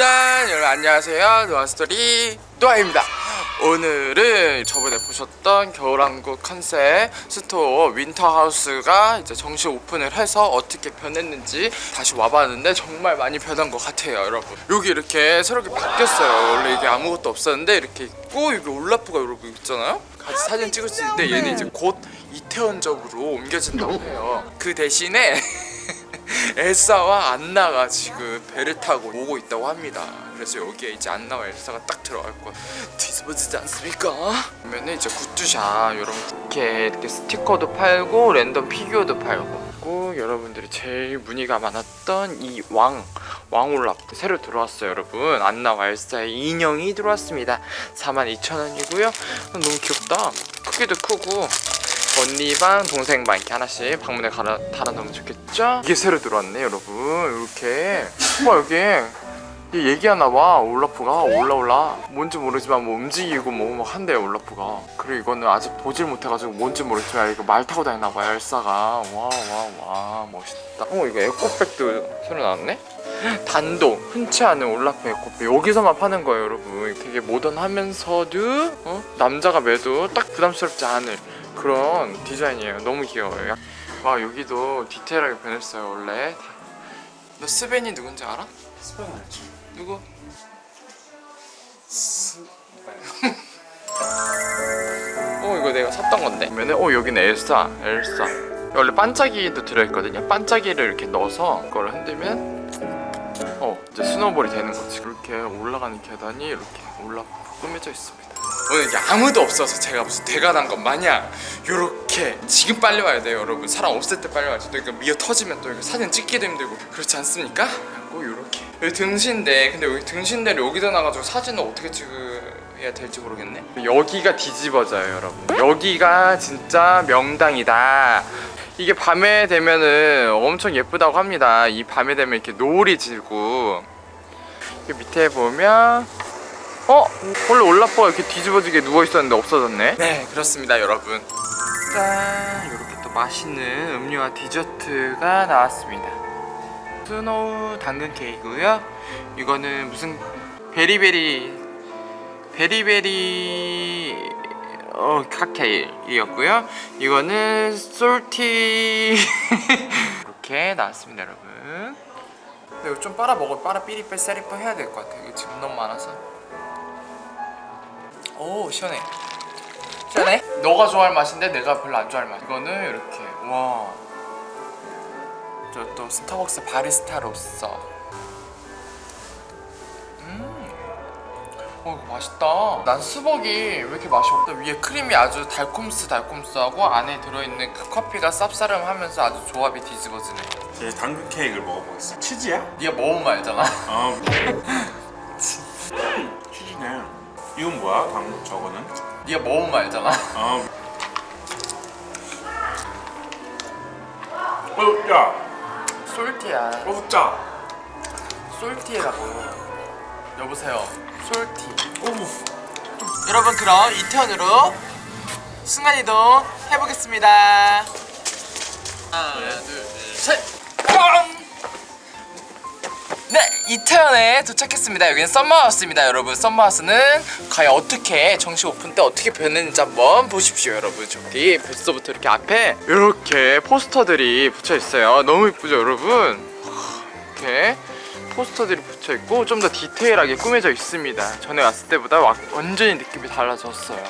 짠! 여러분 안녕하세요. 노아스토리 노아입니다. 오늘은 저번에 보셨던 겨울왕국 컨셉 스토어 윈터하우스가 이제 정식 오픈을 해서 어떻게 변했는지 다시 와봤는데 정말 많이 변한 것 같아요 여러분. 여기 이렇게 새롭게 바뀌었어요. 원래 이게 아무것도 없었는데 이렇게 있고 여기 올라프가 여러분 있잖아요? 같이 사진 찍을 수 있는데 얘는 이제 곧 이태원 쪽으로 옮겨진다고 해요. 그 대신에 엘사와 안나가 지금 배를 타고 오고 있다고 합니다. 그래서 여기에 이제 안나와 엘사가 딱 들어갈 거 뒤집어지지 않습니까? 그러면 이제 굿즈샵 여러분 이렇게, 이렇게 스티커도 팔고 랜덤 피규어도 팔고 여러분들이 제일 문의가 많았던 이 왕 왕올랍 새로 들어왔어요 여러분 안나와 엘사의 인형이 들어왔습니다 42,000원이고요 너무 귀엽다 크기도 크고 언니 방 동생 방 이렇게 하나씩 방문에 갈아, 달아놓으면 좋겠죠? 이게 새로 들어왔네 여러분. 이렇게. 와 여기 얘 얘기하나 봐. 올라프가 올라올라. 뭔지 모르지만 뭐 움직이고 뭐 막 한대요 올라프가. 그리고 이거는 아직 보질 못해가지고 뭔지 모르지만 이거 말 타고 다니나 봐요 엘사가. 와 와 와. 멋있다. 어 이거 에코백도 새로 나왔네? 단도 흔치 않은 올라프 에코백. 여기서만 파는 거예요 여러분. 되게 모던하면서도 어? 남자가 메도 딱 부담스럽지 않을 그런 디자인이에요. 너무 귀여워요. 와 여기도 디테일하게 변했어요 원래. 너 스벤이 누군지 알아? 스벤 알죠? 누구? 어 이거 내가 샀던 건데. 그러면은 어 여기는 엘사 엘사. 원래 반짝이도 들어있거든요. 반짝이를 이렇게 넣어서 그걸 흔들면 어 이제 스노볼이 되는 거지. 이렇게 올라가는 계단이 이렇게 올라 꾸며져 있습니다 오늘 이게 아무도 없어서 제가 무슨 대가 난 것 마냥 요렇게 지금 빨리 와야 돼요 여러분. 사람 없을 때 빨리 와야지 또 이거 미어 터지면 또 이거 사진 찍기도 힘들고 그렇지 않습니까? 꼭 요렇게. 여기 등신대. 근데 여기 등신대를 여기다 놔가지고 사진을 어떻게 찍어야 될지 모르겠네. 여기가 뒤집어져요 여러분. 여기가 진짜 명당이다. 이게 밤에 되면은 엄청 예쁘다고 합니다. 이 밤에 되면 이렇게 노을이 지고. 이 밑에 보면 어? 원래 올라프가 이렇게 뒤집어지게 누워있었는데 없어졌네? 네 그렇습니다 여러분. 짠! 이렇게 또 맛있는 음료와 디저트가 나왔습니다. 스노우 당근 케이크고요. 이거는 무슨 berry berry berry berry 어 칵테일이었고요. 이거는 salty. 이렇게 나왔습니다 여러분. 근데 이거 좀 빨아 먹어 빨아 삐리빼 세리빼 해야 될 것 같아 이거 지금 너무 많아서 오 시원해. 시원해? 너가 좋아할 맛인데 내가 별로 안 좋아할 맛. 이거는 이렇게 와저 또 스타벅스 바리스타로서. 음. 어 이거 맛있다. 난 수벅이 왜 이렇게 맛이 없다 위에 크림이 아주 달콤스 달콤스하고 안에 들어있는 그 커피가 쌉싸름하면서 아주 조합이 뒤집어지네. 이제 당근 케이크를 먹어보겠습니다. 치즈야? 네가 먹으면 알잖아. 아 치즈네 이건 뭐야? 당 저거는? 네가 먹으면 알잖아. 아 어, 야, 솔티야. 어, 짜. 솔티라고 여보세요. 솔티. 어우, 여러분 그럼 이태원으로 순간이동 해보겠습니다. 하나 둘셋. 네 이태원에 도착했습니다. 여기는 썸머하우스입니다 여러분. 썸머하우스는 과연 어떻게 정식 오픈 때 어떻게 변했는지 한번 보십시오 여러분. 저기 벌써부터 이렇게 앞에 이렇게 포스터들이 붙여 있어요. 너무 이쁘죠 여러분? 이렇게 포스터들이 붙여 있고 좀 더 디테일하게 꾸며져 있습니다. 전에 왔을 때보다 와- 완전히 느낌이 달라졌어요.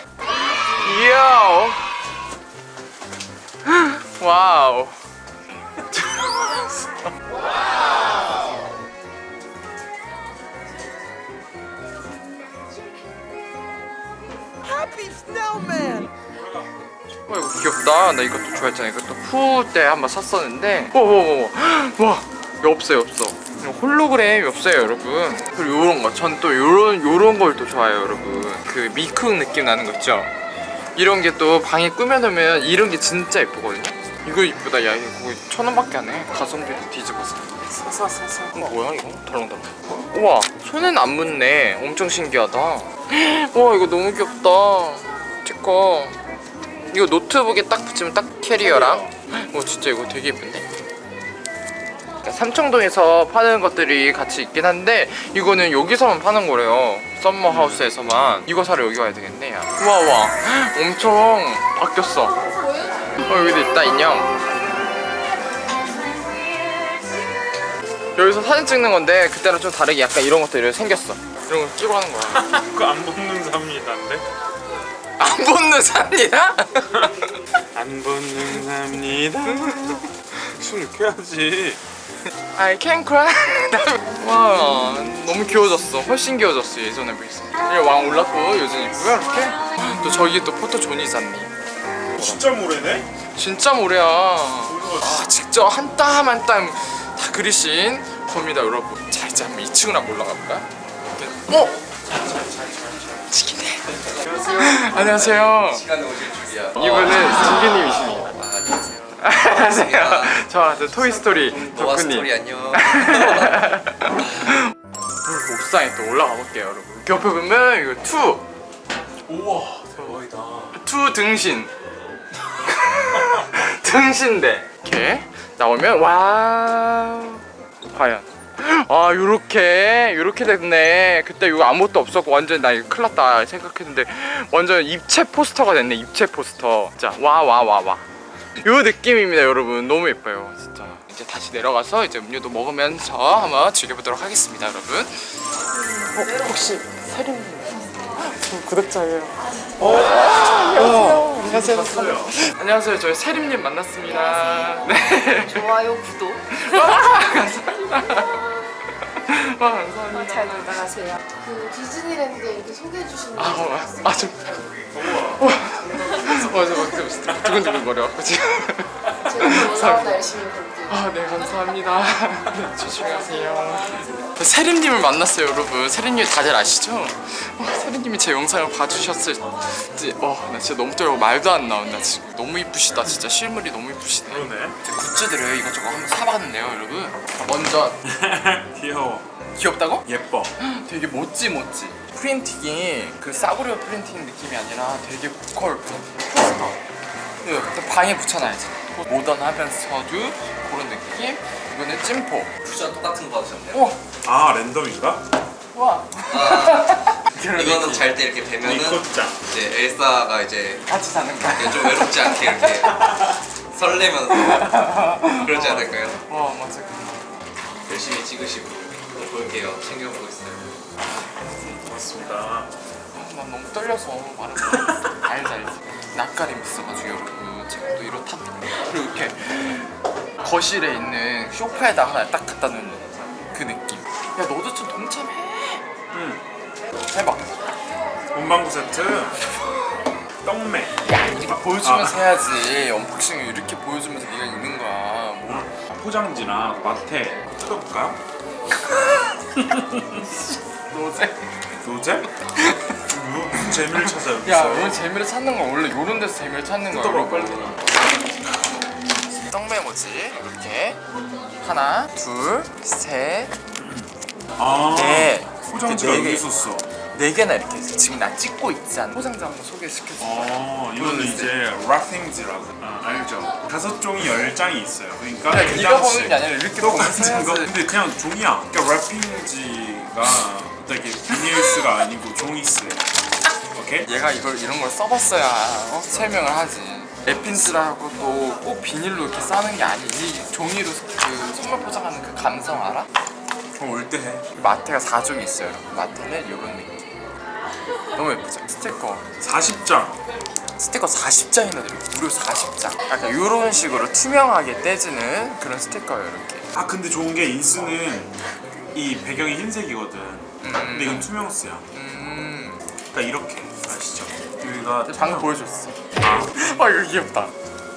이야! wow 와 이거 귀엽다. 나 이것도 좋아했잖아. 이것도 푸때 한번 샀었는데. 와와와 와 이거 없어요 없어. 이거 홀로그램이 없어요 여러분. 그리고 요런 거 전 또 요런 요런 걸 또 좋아해요 여러분. 그 미쿡 느낌 나는 거 있죠? 이런 게 또 방에 꾸며놓으면 이런 게 진짜 예쁘거든요. 이거 이쁘다. 야 이거 천 원밖에 안 해. 가성비도 뒤집어서. 사사사사. 어, 뭐야 이거? 덜렁덜렁 우와 손엔 안 묻네. 엄청 신기하다 와 이거 너무 귀엽다. 제거 이거 노트북에 딱 붙이면 딱 캐리어랑? 어. 진짜 이거 되게 예쁜데? 삼청동에서 파는 것들이 같이 있긴 한데 이거는 여기서만 파는 거래요. 썸머 하우스에서만. 이거 사러 여기 와야 되겠네 야. 우와 우와. 엄청 바뀌었어. 어 여기도 있다 인형. 여기서 사진 찍는 건데 그때랑 좀 다르게 약간 이런 것들이 생겼어 이런 거 끼고 하는 거야 그거 안 먹는 삽니다인데? 안 붙는 삽니다? 안 붙는 삽니다. 춤을 켜야지. I can cry 와 너무 귀여워졌어 훨씬 귀여워졌어 예전에 비해서 이왕 올랐고 요즘 이쁘요 이렇게 또 저기 또 포토존이 있었니 진짜 모래네? 진짜 모래야 아, 직접 한 땀 한 땀 다 그리신 겁니다 여러분 자 이제 한번 2층으로 한번 올라가 볼까요? 어? 치킨네 안녕하세요 시간에 오실 줄이야. 이분은 진규님이십니다 안녕하세요 저, 저 토이스토리 덕후님 안녕. 옥상에 또 올라가 볼게요 여러분 옆에 보면 이거 two! 우와 대박이다. two 등신 등신대 이렇게 나오면 wow 과연 아 요렇게 요렇게 됐네 그때 이거 아무것도 없었고 완전 나 이거 큰일 났다 생각했는데 완전 입체 포스터가 됐네 입체 포스터 자 와 와 와와 요 느낌입니다 여러분 너무 예뻐요 진짜 이제 다시 내려가서 이제 음료도 먹으면서 한번 즐겨보도록 하겠습니다 여러분 어, 혹시 세림님 저 구독자예요 어, 안녕하세요. 안녕하세요. 안녕하세요. 저희 세림님 만났습니다. 네. 좋아요, 구독. 와, 감사합니다. 와, 감사합니다. 잘 놀다 가세요. 그 디즈니랜드에 이렇게 소개해 주시는 아, 거 어, 아, 좀. 와, 어, 저 막, 좀 두근두근 지금. 제가 올라오다 열심히 볼게요. 아, 네, 감사합니다. 네, 조심히 가세요. 세림님을 만났어요, 여러분. 세림님 다들 아시죠? 어, 세림님이 제 영상을 봐주셨을 때, 어, 나 진짜 너무 떨려. 말도 안 나온다. 지금 너무 이쁘시다. 진짜 실물이 너무 이쁘시네. 그러네. 제 굿즈들을 이것저것 한번 사봤는데요, 여러분. 먼저 귀여워. 귀엽다고? 예뻐. 되게 멋지 멋지. 프린팅이 그 싸구려 프린팅 느낌이 아니라 되게 보컬 포스터. 그 방에 붙여놔야지. 모던하면서도 그런 느낌. 이거는 찜포. 쿠션 똑같은 거 받으셨네요. 우와, 아 랜덤인가? 와. 그런 이거는. 잘 때 이렇게 이코짱. 이제 엘사가 이제 같이 자는 거야. 좀 외롭지 않게 이렇게 설레면서 그러지 않을까요? 와 맞아. 열심히 찍으시고 또 볼게요. 챙겨보고 있어요. 맞습니다. 아, 난 너무 떨려서 말을 못 알지 알지 낯가림 있어가지고 여러분 제가 또 이렇다 그리고 이렇게 거실에 있는 소파에다 하나 딱 갖다 놓는 그 느낌 야 너도 좀 동참해 응. 해봐 문방구 세트. 야 이렇게 보여주면서 아. 해야지 언박싱을 이렇게 보여주면서 네가 있는 거야 뭐 포장지나 마테 뜯어볼까요? 노제? 뭐 무슨 재미를 찾아 여기서? 야 오늘 재미를 찾는 건 원래 요런 데서 재미를 찾는 거야 뜯어봐, 여러분 떡메모지 이렇게 하나 둘 셋 아 네. 포장지가 네 여기 개. 있었어. 네 개나 이렇게 있어. 지금 나 찍고 있잖아. 포장지 한번 소개시켜줘. 어 이거는 이제 락핑지라고 아, 알죠? 다섯 종이 열 장이 있어요. 그러니까 그냥 그 네가 당시 보는 게 아니라 이렇게 똑같은 거. 근데 그냥 종이야. 그러니까 랩핑지가 되게 비닐스가 아니고 종이스. 오케이? 얘가 이걸 이런 걸 써봤어야 어? 설명을 하지. 랩핀즈라고 또 꼭 비닐로 이렇게 싸는 게 아니지. 종이로 그 선물 포장하는 그 감성 알아? 올 때 해. 마테가 4종이 있어요. 여러분. 마테는 이런 느낌. 너무 예쁘죠? 스티커. 40장. 스티커 40장이나 들어요. 무려 40장. 약간 이런 식으로 투명하게 떼지는 그런 스티커예요. 이렇게. 아 근데 좋은 게 인스는 이 배경이 흰색이거든. 근데 이건 투명스야. 음. 그러니까 이렇게 아시죠? 여기가 방금 보여줬어. 아아 이거 귀엽다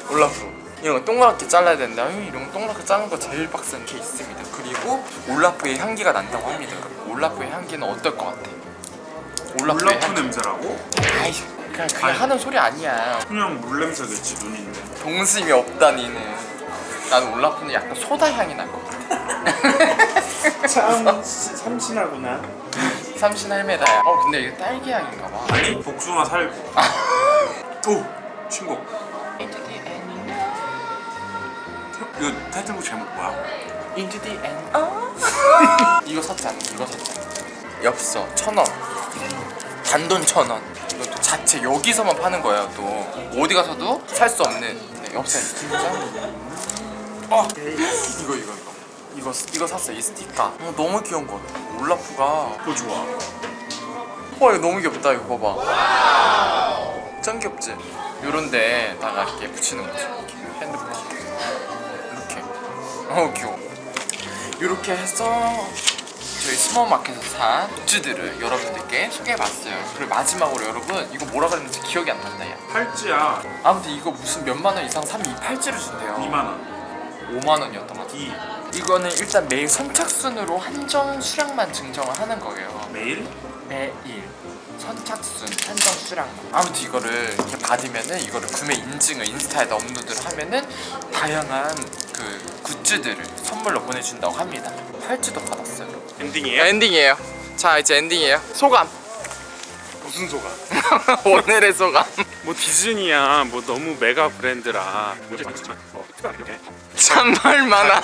올라프 이런 거 동그랗게 잘라야 된다 음, 이런 거 동그랗게 자른 거 제일 빡센 게 있습니다 그리고 올라프의 향기가 난다고 합니다 올라프의 향기는 어떨 것 같아? 올라프 향기 냄새라고? 아이 그냥 그냥 아니. 하는 소리 아니야 그냥 물 냄새겠지 눈인데. 동심이 없다 니는 나는 올라프는 약간 소다 향이 날것 같아 참 삼신하구나. 삼신 할매다야 어 근데 이게 딸기 향인가 봐 아니 복숭아 살구. 오 신곡. 이거 타이틀곡 제목 뭐야? Into the end. 이거 샀잖아. 이거 샀잖아. 엽서 천 원. 단돈 천 원. 이것도 자체 여기서만 파는 거예요. 또 어디 가서도 살 수 없는 네, 엽서 진짜. 어 이거 이거 이거 이거 이거 샀어요. 이 스티커. 어, 너무 귀여운 거 같아. 올라프가. 그거 좋아. 와 이거 너무 귀엽다. 이거 봐봐. 짱 귀엽지? 요런 데다가 이렇게 붙이는 거지. 핸드폰. 이렇게. 어 귀여워. 이렇게 해서 저희 스모마켓에서 산 굿즈들을 여러분들께 소개해봤어요. 그리고 마지막으로 여러분 이거 뭐라 그랬는지 기억이 안 난다 야. 팔찌야 아무튼 이거 무슨 몇만 원 이상 사면 이 팔찌를 준대요. 2만 원. 5만 원이었던 것 같아요. 2 이거는 일단 매일 선착순으로 한정 수량만 증정을 하는 거예요. 매일? 매일 선착순 한정 수량만. 아무튼 이거를 이렇게 받으면은 이거를 구매 인증을 인스타에다 업로드를 하면은 다양한 그 굿즈들을 선물로 보내준다고 합니다. 팔찌도 받았어요. 엔딩이에요? 엔딩이에요. 자 이제 엔딩이에요. 소감. 무슨 소감? 오늘의 소감. 뭐 디즈니야 뭐 너무 메가 브랜드라 뭐 이렇게 참말 많아.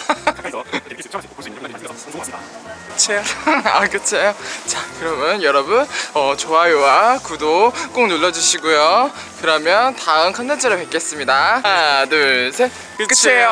그치요? 아 그치요? 자 그러면 여러분 어, 좋아요와 구독 꼭 눌러주시고요 그러면 다음 컨텐츠로 뵙겠습니다 하나 둘셋 끝이에요